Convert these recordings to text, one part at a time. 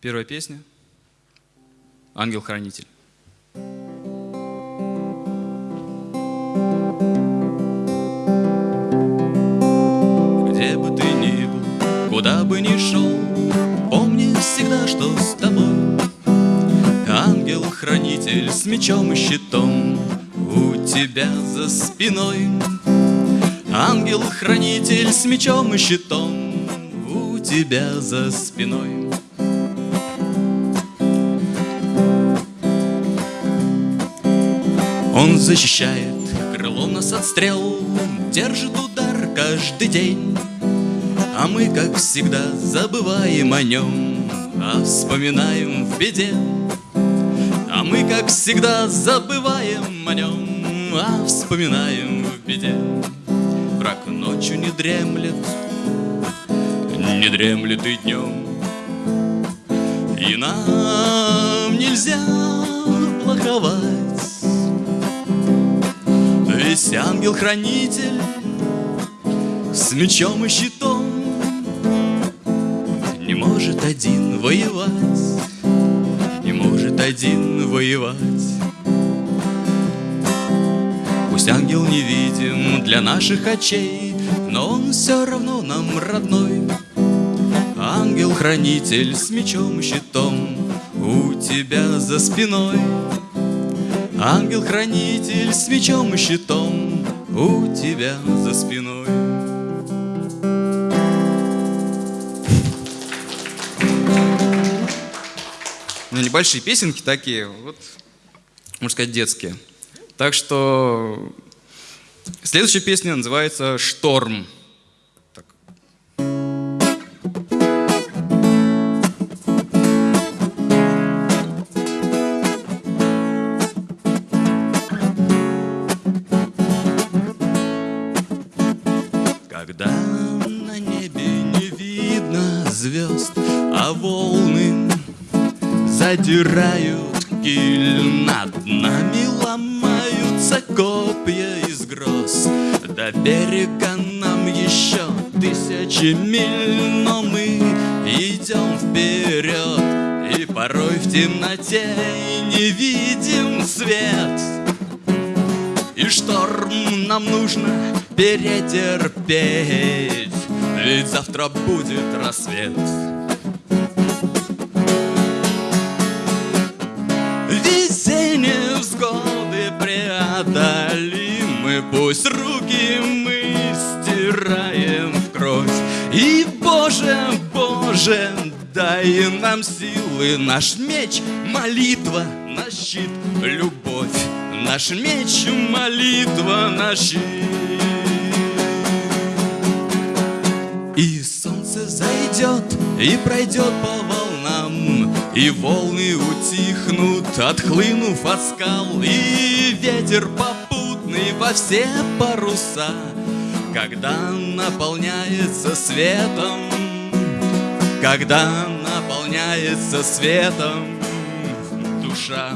Первая песня. «Ангел-хранитель». Где бы ты ни был, куда бы ни шел, Помни всегда, что с тобой. Ангел-хранитель с мечом и щитом У тебя за спиной. Ангел-хранитель с мечом и щитом У тебя за спиной Он защищает крылом нас от стрел Держит удар каждый день. А мы, как всегда, забываем о нем А вспоминаем в беде. А мы, как всегда, забываем о нем А вспоминаем в беде. Враг ночью не дремлет Не дремлет и днем. И нам нельзя плоховать Весь ангел-хранитель С мечом и щитом. Не может один воевать Не может один воевать. Пусть ангел невидим для наших очей Но он все равно нам родной. Ангел-хранитель с мечом и щитом У тебя за спиной Ангел-хранитель с мечом и щитом У тебя за спиной Ну, небольшие песенки такие, вот, можно сказать, детские. Так что следующая песня называется «Шторм». Звезд, а волны задирают киль над нами ломаются копья из гроз. До берега нам еще тысячи миль Но мы идем вперед И порой в темноте не видим свет. И шторм нам нужно перетерпеть Ведь завтра будет рассвет. Весенние взгоды преодолимы Пусть руки мы стираем в кровь. И, Боже, Боже, дай нам силы Наш меч — молитва, наш щит — любовь Наш меч — молитва, наш щит и пройдет по волнам И волны утихнут, отхлынув от скал И ветер попутный во все паруса Когда наполняется светом Когда наполняется светом душа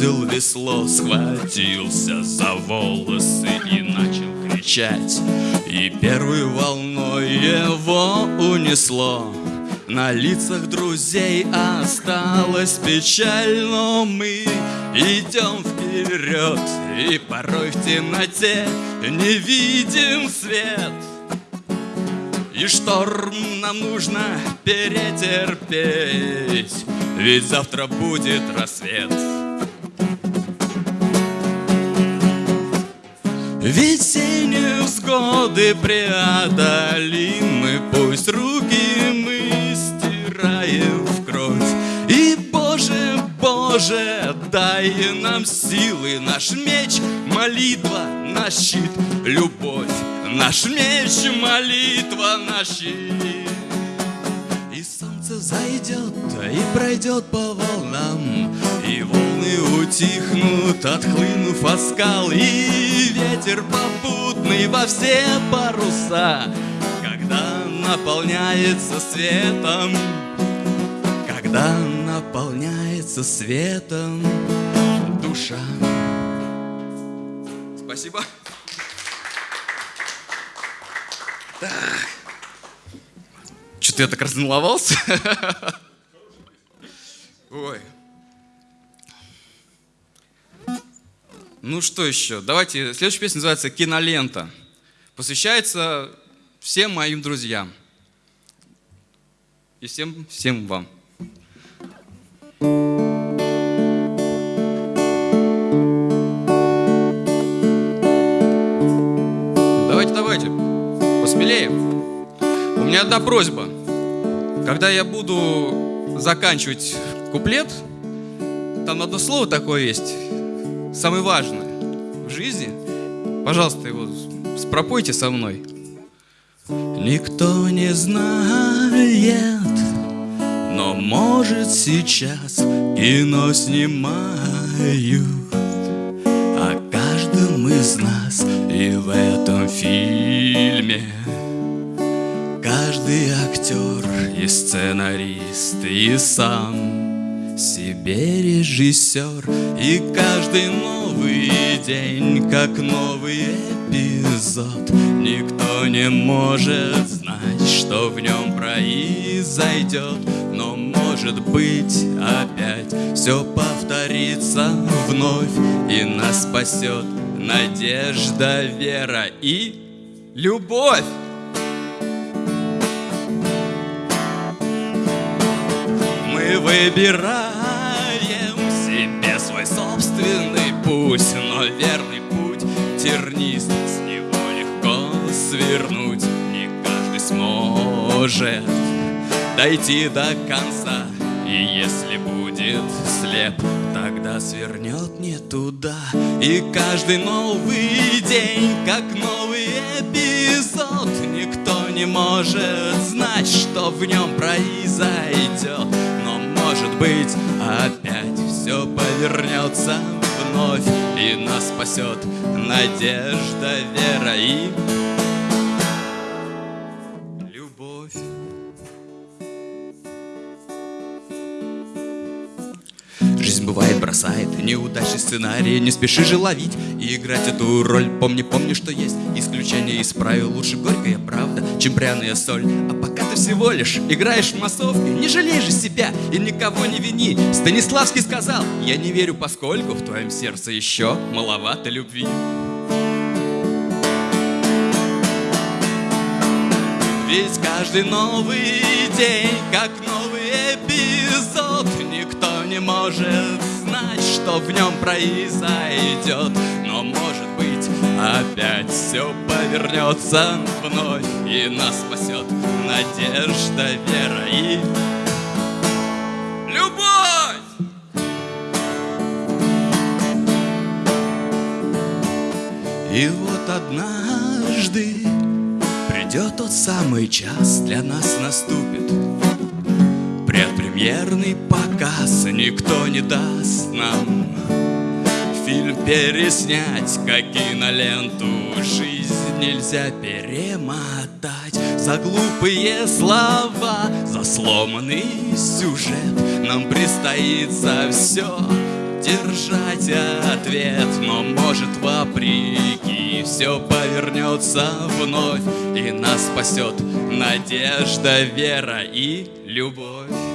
бросил весло, схватился за волосы и начал кричать. И первой волной его унесло. На лицах друзей осталась печаль, но мы идем вперед, и порой в темноте не видим свет. И шторм нам нужно перетерпеть, Ведь завтра будет рассвет. Весенние взгоды преодолимы, Пусть руки мы стираем в кровь. И, Боже, Боже, дай нам силы, Наш меч — молитва, наш щит — любовь, Наш меч — молитва, наш щит. Зайдет и пройдет по волнам, И волны утихнут, отхлынув от скал, И ветер попутный во все паруса, Когда наполняется светом, Когда наполняется светом душа. Спасибо. Так. Что-то я так разволновался. Ой. Ну что еще? Давайте, следующая песня называется «Кинолента». Посвящается всем моим друзьям. И всем, всем вам. Давайте, давайте, посмелее. У меня одна просьба. Когда я буду заканчивать куплет, там одно слово такое есть, самое важное в жизни. Пожалуйста, его спропойте со мной. Никто не знает, но может сейчас кино снимают о каждом из нас и в этом фильме. Каждый актер и сценарист, и сам себе режиссер, и каждый новый день, как новый эпизод, никто не может знать, что в нем произойдет, но может быть опять все повторится вновь, и нас спасет надежда, вера и любовь. Выбираем себе свой собственный путь, но верный путь тернист, с него легко свернуть. Не каждый сможет дойти до конца, и если будет слеп, тогда свернет не туда. И каждый новый день, как новый эпизод, никто не может знать, что в нем произойдет может быть, опять все повернется вновь И нас спасет надежда, вера и бросает. Неудачный сценарий Не спеши же ловить. И играть эту роль Помни, помни, что есть исключение из правил. Лучше горькая правда, чем пряная соль. А пока ты всего лишь играешь в массовке Не жалей же себя и никого не вини. Станиславский сказал, я не верю, поскольку В твоем сердце еще маловато любви Ведь каждый новый день, как новый эпизод Никто не может знать, что в нем произойдет Но может быть опять все повернется вновь И нас спасет надежда, вера и любовь! И вот однажды придет тот самый час, для нас наступит Предпремьерный показ, никто не даст нам. Фильм переснять, как киноленту Жизнь нельзя перемотать. За глупые слова, за сломанный сюжет Нам предстоит за все держать ответ. Но может вопреки все повернется вновь И нас спасет надежда, вера и любовь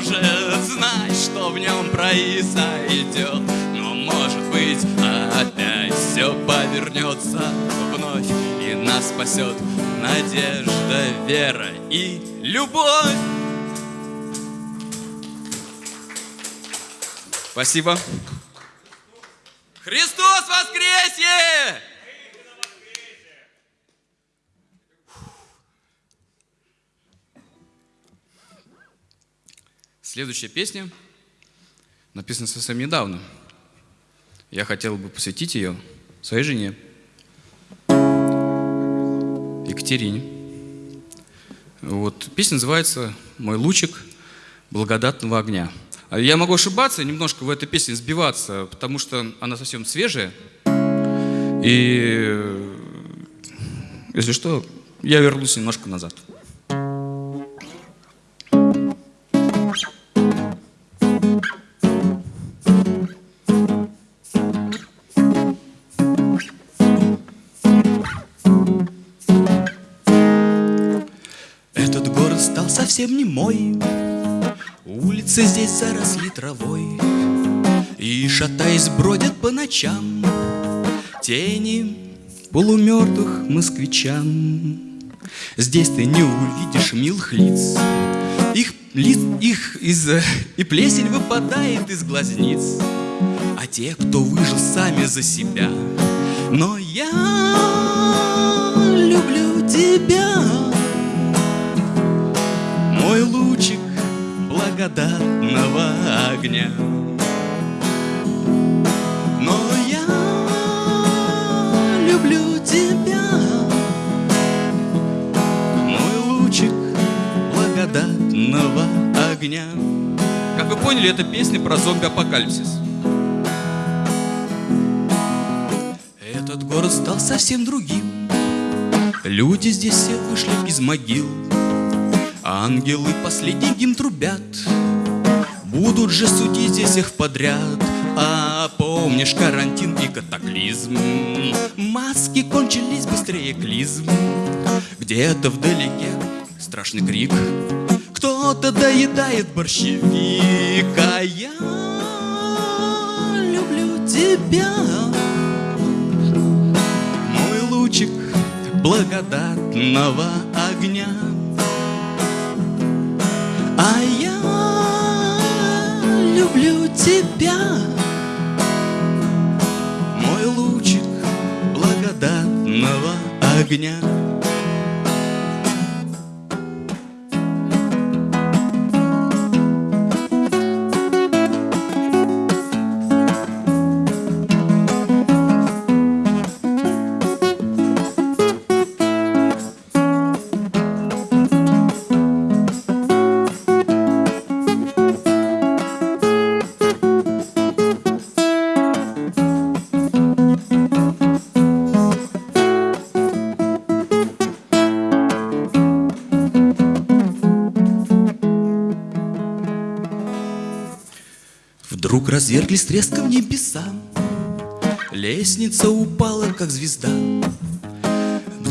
может знать, что в нем произойдет Но может быть опять все повернется вновь И нас спасет надежда, вера и любовь Спасибо. Христос воскресе! Следующая песня написана совсем недавно. Я хотел бы посвятить ее своей жене, Екатерине. Вот, песня называется «Мой лучик благодатного огня». А я могу ошибаться, немножко в этой песне сбиваться, потому что она совсем свежая. И, если что, я вернусь немножко назад. Совсем не мой. Улицы здесь заросли травой И, шатаясь, бродят по ночам Тени полумертвых москвичан. Здесь ты не увидишь милых лиц. Их, лиц, их из, и плесень выпадает из глазниц. А те, кто выжил сами за себя. Но я люблю тебя благодатного огня. Но я люблю тебя, мой лучик благодатного огня. Как вы поняли, это песня про зомби-апокалипсис. Этот город стал совсем другим. Люди здесь все вышли из могил. Ангелы последний гимн трубят. Будут же судить здесь их подряд. А помнишь карантин и катаклизм? Маски кончились быстрее клизм. Где-то вдалеке страшный крик. Кто-то доедает борщевик А я люблю тебя. Мой лучик благодатного огня а я люблю тебя, мой лучик благодатного огня. Разверглись треском небеса. Лестница упала, как звезда.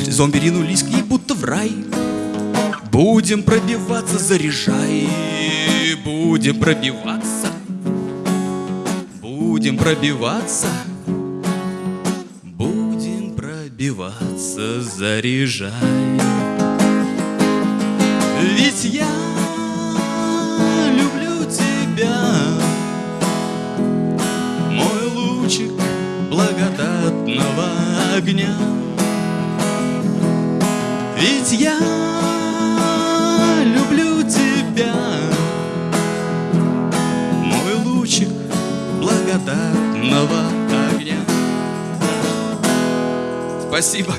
Зомби ринулись к ней, будто в рай. Будем пробиваться, заряжай. Будем пробиваться. Будем пробиваться. Будем пробиваться, заряжай. Ведь я огня. Ведь я люблю тебя, мой лучик благодатного огня. Спасибо.